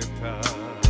sentar.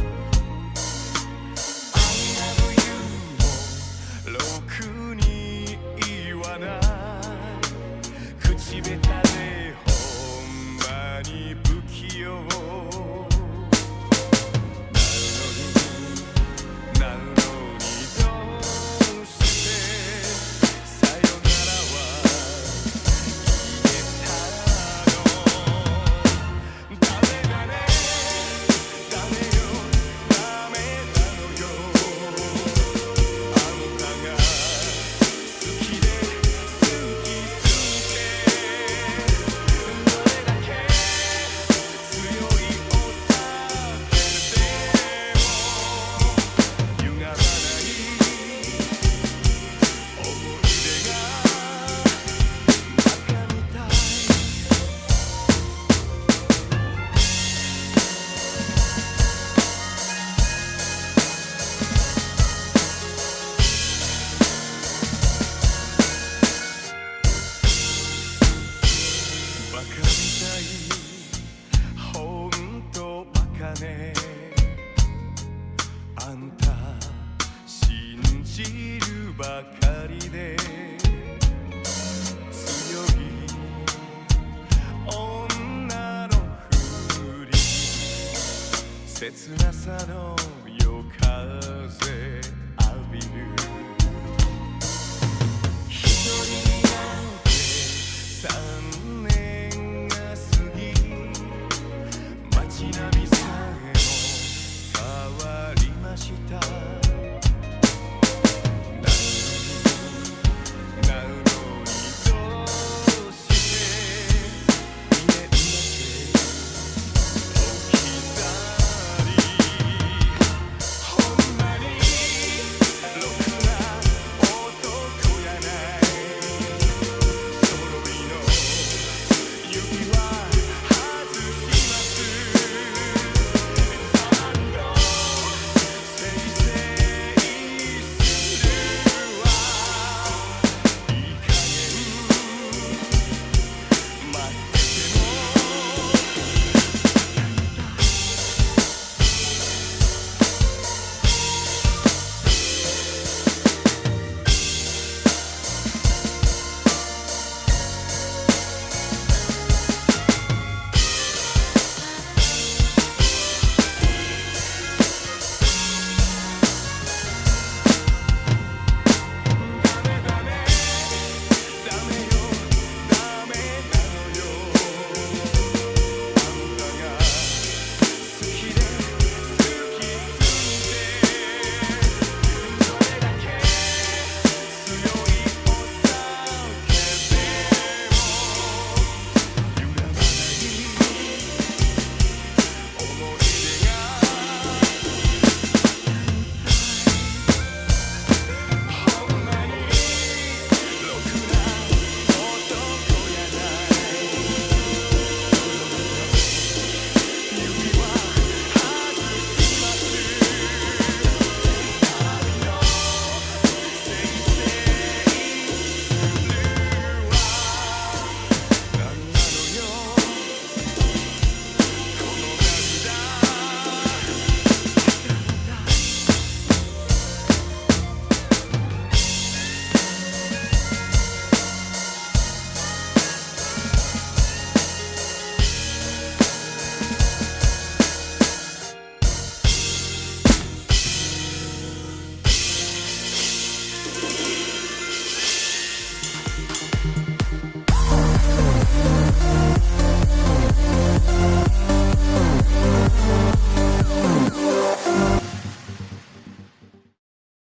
あんた信じるばかりで強い女のふり切なさの